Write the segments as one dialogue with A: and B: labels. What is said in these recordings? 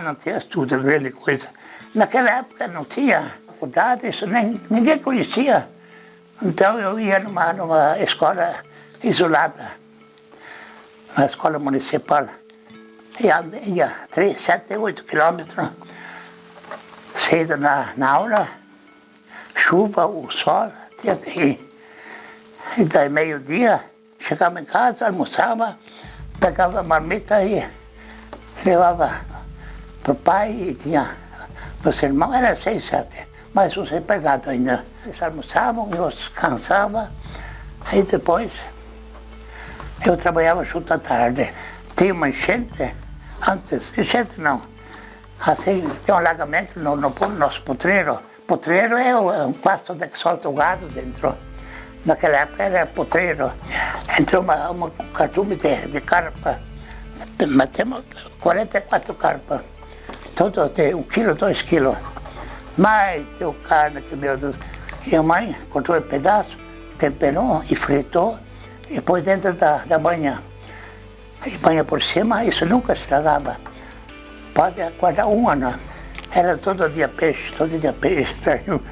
A: Não tinha estudo, grande coisa. Naquela época não tinha faculdade, isso nem, ninguém conhecia. Então eu ia numa, numa escola isolada, uma escola municipal. Ia, ia 3, 7, 8 quilômetros, cedo na, na aula, chuva, o sol, tinha que ir. E daí meio-dia, chegava em casa, almoçava, pegava a marmita e levava para o pai e tinha, meus irmãos eram seis, sete, mas uns empregados ainda. Eles almoçavam, eu descansava, aí depois eu trabalhava junto à tarde. Tinha uma enchente, antes, enchente não, assim, tem um alagamento no, no, no nosso potreiro. Potreiro é um quarto onde solta o gado dentro. Naquela época era potreiro. Entrou uma, uma cardume de, de carpa. Matemos 44 carpas. Todo de um quilo, dois quilos. Mas deu carne que, meu Deus. E a mãe cortou um pedaço, temperou e fritou e pôs dentro da, da banha. E banha por cima, isso nunca estragava. Pode guardar um ano. Era todo dia peixe, todo dia peixe.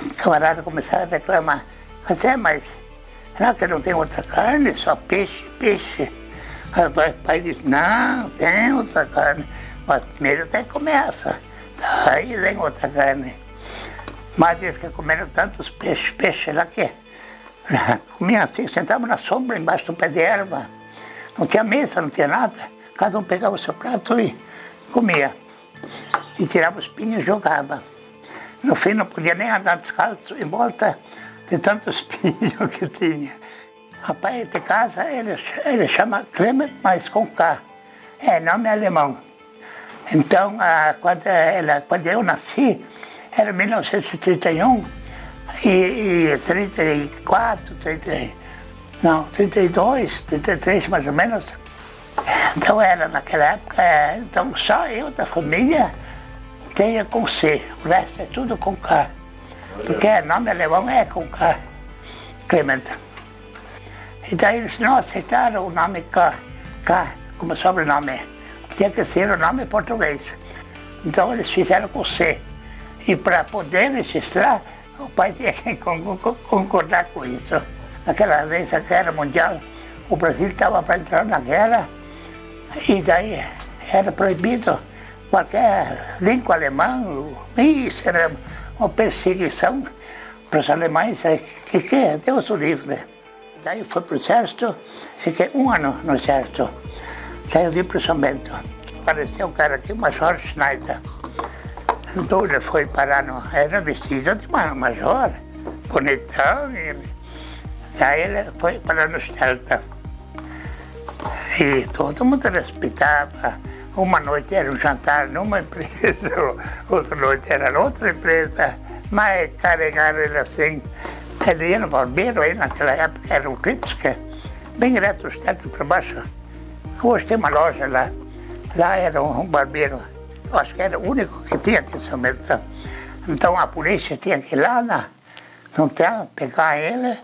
A: O camarada começava a reclamar. Mas é, mas será que não tem outra carne? Só peixe, peixe. Aí o pai disse, não, tem outra carne. Mas primeiro tem que comer essa. Daí vem outra carne. Mas diz que comeram tantos peixes, peixes lá que comiam assim, sentavam na sombra, embaixo do pé de erva. Não tinha mesa, não tinha nada. Cada um pegava o seu prato e comia. E tirava os pinhos e jogava. No fim não podia nem andar descalço em volta de tantos pinhos que tinha. Rapaz de casa, ele, ele chama Clement, mas com K. É nome alemão. Então, ah, quando, ela, quando eu nasci, era 1931, e, e 34, 30, não, 32, 33 mais ou menos. Então era naquela época, então só eu da família tenha com C, o resto é tudo com K. Porque nome alemão é com K, Clement. E daí eles não aceitaram o nome K, K como sobrenome. Tinha que ser o nome português. Então eles fizeram com C. E para poder registrar, o pai tinha que concordar com isso. Naquela vez, a guerra mundial, o Brasil estava para entrar na guerra e daí era proibido qualquer língua alemã. Isso era uma perseguição para os alemães, é, que, que Deus o livre. Daí fui para o exército, fiquei um ano no exército. Vim para o São Bento. Apareceu um cara aqui, Major Schneider. Então ele foi parar no... Era vestido de major, bonitão. E, daí ele foi parar no Delta. E todo mundo respeitava. Uma noite era um jantar numa empresa, outra noite era outra empresa. Mas carregaram ele assim. Ele ia no barbeiro, aí naquela época era o Kritzke, bem reto, os tetos para baixo. Hoje tem uma loja lá. Lá era um barbeiro, acho que era o único que tinha aqui em São Bento. Então a polícia tinha que ir lá na, no hotel, pegar ele,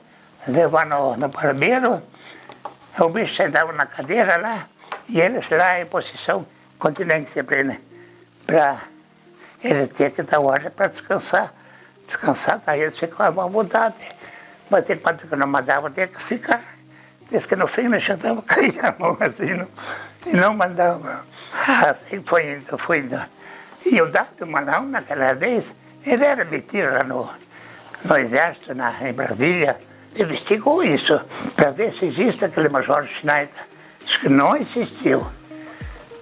A: levar no, no barbeiro. O bicho sentava na cadeira lá e eles lá em posição continência ele. Pra, ele tinha que dar hora para descansar. Descansar, daí ele ficava à vontade. Mas enquanto que não mandava, tinha que ficar. Diz que no fim me chutava, caía a mão assim não, e não mandava. Assim foi indo, foi indo. E o Dado Malão, naquela vez, ele era metido lá no, no exército, na, em Brasília, investigou isso, para ver se existe aquele Major Schneider. Diz que não existiu.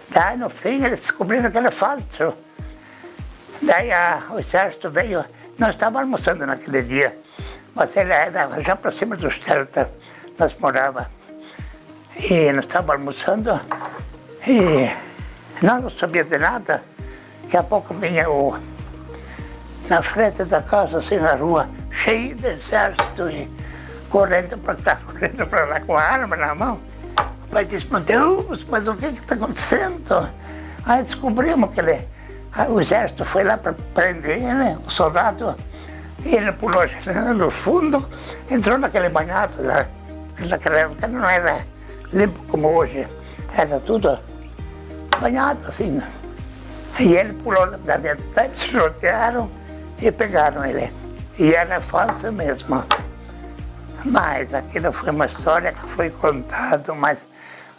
A: Daí, no fim, eles descobriram que era falso. Daí a, o exército veio, nós estávamos almoçando naquele dia, mas ele era já para cima dos celtas nós morávamos. E nós estávamos almoçando e nós não sabíamos de nada. Daqui a pouco vinha o, na frente da casa, assim na rua, cheio de exército e correndo para cá, correndo para lá com a arma na mão. O pai disse, meu Deus, mas o que está acontecendo? Aí descobrimos que ele, o exército foi lá para prender ele, o soldado, e ele pulou no fundo, entrou naquele banhado lá naquela época não era limpo como hoje, era tudo banhado assim. E ele pulou da dentro, eles rodearam e pegaram ele. E era falso mesmo. Mas aquilo foi uma história que foi contada, mas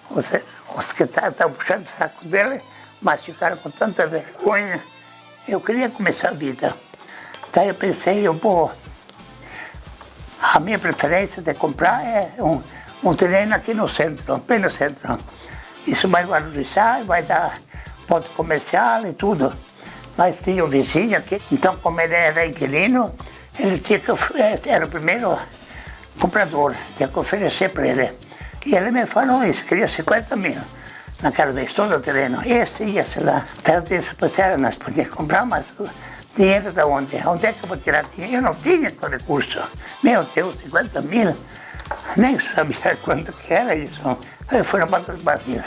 A: os, os que estavam puxando o saco dele, mas ficaram com tanta vergonha. Eu queria começar a vida. Daí eu pensei, eu vou... A minha preferência de comprar é um, um terreno aqui no centro, bem no centro. Isso vai valorizar, vai dar ponto comercial e tudo. Mas tinha um vizinho aqui, então como ele era inquilino, ele tinha que, era o primeiro comprador, tinha que oferecer para ele. E ele me falou isso, queria 50 mil naquela vez, todo o terreno. Esse ia, sei lá. Então eu disse para nós podíamos comprar, mas dinheiro da onde? Onde é que eu vou tirar dinheiro? Eu não tinha com recurso. Meu Deus, 50 mil. Nem sabia quanto que era isso. Eu fui na Banca do Brasil.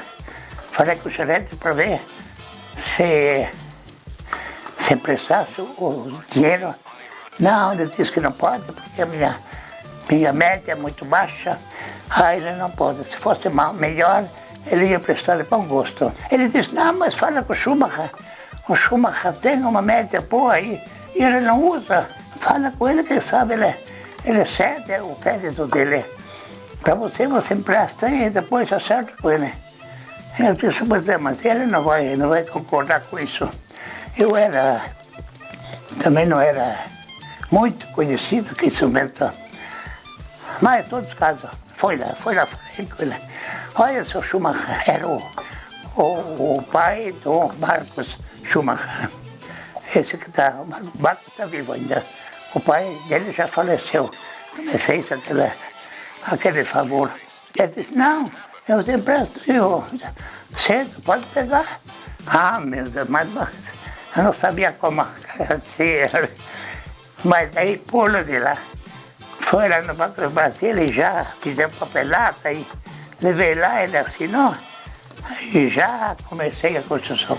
A: Falei com o gerente para ver se, se emprestasse o dinheiro. Não, ele disse que não pode, porque a minha, minha média é muito baixa. Ah, ele não pode. Se fosse mal, melhor, ele ia prestar para um gosto. Ele disse, não, mas fala com o Schumacher. O Schumacher tem uma média boa aí e ele não usa. Fala com ele que sabe, ele, ele cede o crédito dele. Para você, você empresta e depois acerta com ele. Eu disse, mas, é, mas ele não vai, não vai concordar com isso. Eu era, também não era muito conhecido que instrumento. Mas, em todos os casos, foi lá, foi lá, falei com ele. Olha, seu Schumacher, era o, o, o pai do Marcos Schumacher. Esse que está, o Marcos está vivo ainda. O pai dele já faleceu. Me fez aquele, aquele favor. Ele disse, não, eu te empresto, eu, cedo, pode pegar. Ah, meu Deus, mas, eu não sabia como agradecer. Mas daí pulo de lá. Foi lá no Banco do Brasil e já fizemos papelata e levei lá, ele assinou. E já comecei a construção.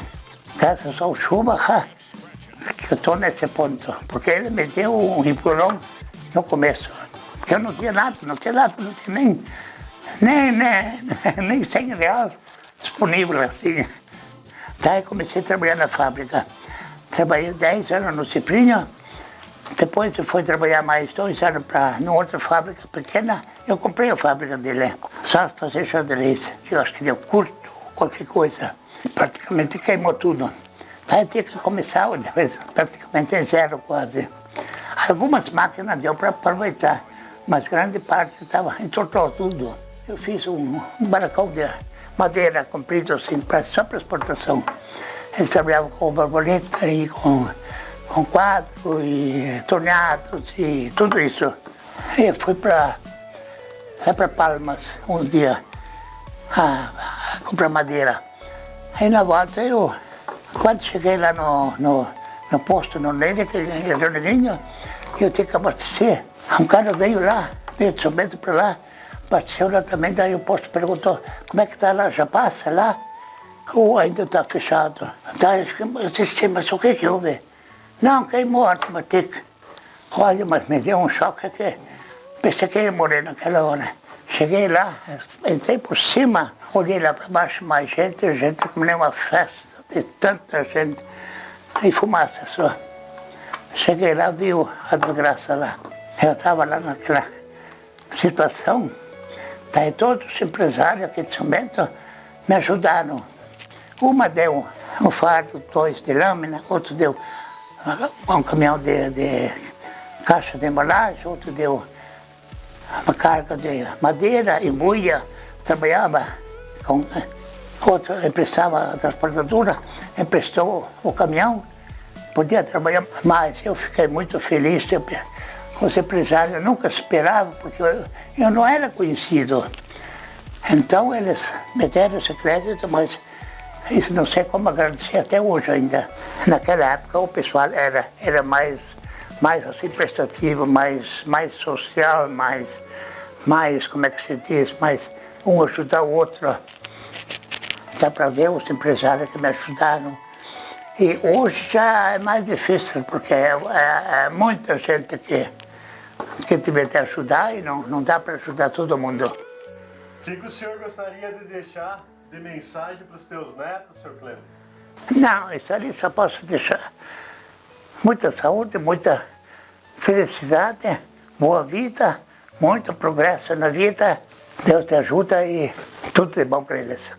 A: Graças ao Schumacher, que eu estou nesse ponto. Porque ele me deu um empurrão no começo. Porque eu não tinha nada, não tinha nada, não tinha nem nem, nem, nem 100 reais disponível assim. Daí comecei a trabalhar na fábrica. Trabalhei 10 anos no Ciprinho, depois eu fui trabalhar mais dois anos para outra fábrica pequena. Eu comprei a fábrica dele, só fazer xadrez. Eu acho que deu curto, qualquer coisa. Praticamente queimou tudo. Eu tinha que começar praticamente zero quase. Algumas máquinas deu para aproveitar, mas grande parte estava, entortou tudo. Eu fiz um, um barracão de madeira comprido assim, pra, só para exportação. Eles trabalhavam com borboleta e com, com quadro e torneados e tudo isso. Eu fui para lá para Palmas um dia a, a, comprar madeira. Aí na volta eu, quando cheguei lá no, no, no posto, no Lênin, que é Leoninho, eu tinha que abastecer. Um cara veio lá, veio de São Bento para lá, Bateu lá também, daí o posto perguntou, como é que está lá, já passa lá? Ou ainda está fechado? Daí eu disse, mas o que que houve? Não, queimou a automática. Olha, mas me deu um choque que pensei que ia morrer naquela hora. Cheguei lá, entrei por cima, olhei lá para baixo, mais gente, gente como nem uma festa, de tanta gente, e fumaça só. Cheguei lá, viu a desgraça lá. Eu estava lá naquela situação, Daí todos os empresários aqui de São Bento me ajudaram. Uma deu um fardo, dois de lâmina, outro deu um caminhão de, de caixa de embalagem, outro deu uma carga de madeira, embuia, trabalhava com outro emprestava a transportadora, emprestou o caminhão, podia trabalhar mais. Eu fiquei muito feliz, os empresários nunca esperavam, porque eu, eu não era conhecido. Então eles me deram esse crédito, mas isso não sei como agradecer até hoje ainda. Naquela época o pessoal era, era mais, mais assim prestativo, mais, mais social, mais, mais, como é que se diz, mais um ajudar o outro. Dá para ver os empresários que me ajudaram. E hoje já é mais difícil, porque é, é, é muita gente que que tiver que ajudar e não, não dá para ajudar todo mundo.
B: O que, que, o senhor gostaria de deixar de mensagem para os teus netos, senhor Cleber?
A: Não, isso ali só posso deixar. Muita saúde, muita felicidade, boa vida, muito progresso na vida. Deus te ajuda e tudo de bom para eles.